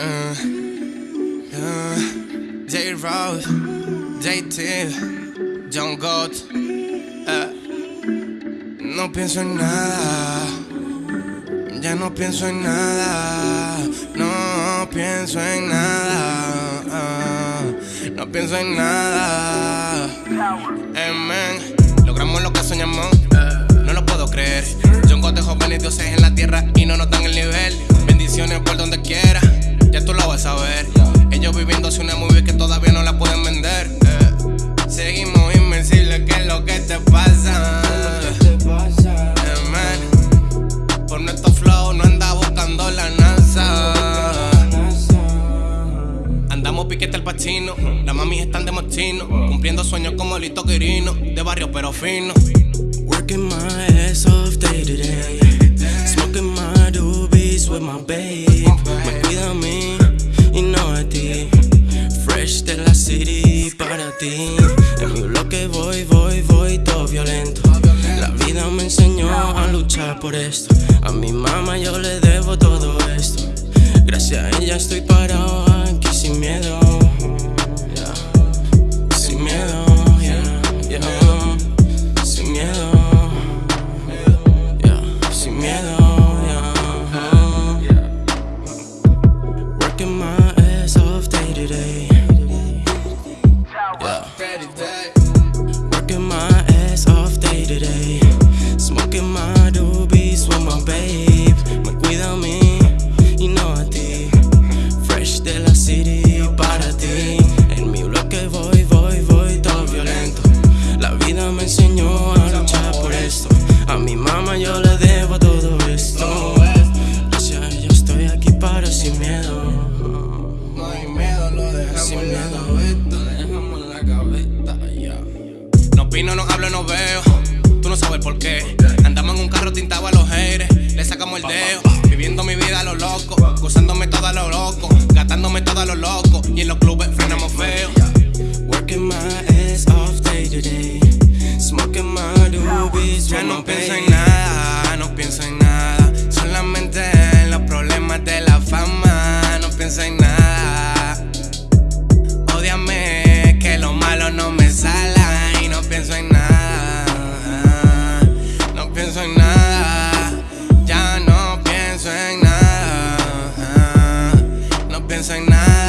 Uh, uh, J. Rose, JT, John Gott. Uh, no pienso en nada. Ya no pienso en nada. No pienso en nada. no pienso en nada. Amen. Logramos lo que soñamos. No lo puedo creer. John Gott dejó y dioses en la tierra y no notan el nivel. Bendiciones por donde Ellos viviéndose una movie que todavía no la pueden vender. Eh, seguimos invencibles, ¿qué es lo que te pasa? Por nuestro flow no anda buscando la. Andamos piquete al pachino, las mamis están de mochino, cumpliendo sueños como Lito Quirino, de barrio pero fino. Working my ass off day to day, smoking my doobies with my babe. En mi bloque voy, voy, voy todo violento. La vida me enseñó a luchar por esto. A mi mamá yo le debo todo esto. Gracias a ella estoy parado aquí sin miedo. No opino, no hablo, no veo. Tú no sabes por qué. Andamos en un carro tintado a los haters. Le sacamos el dedo. Viviendo mi vida a lo loco. Gozándome todo a lo loco. piensa en nada.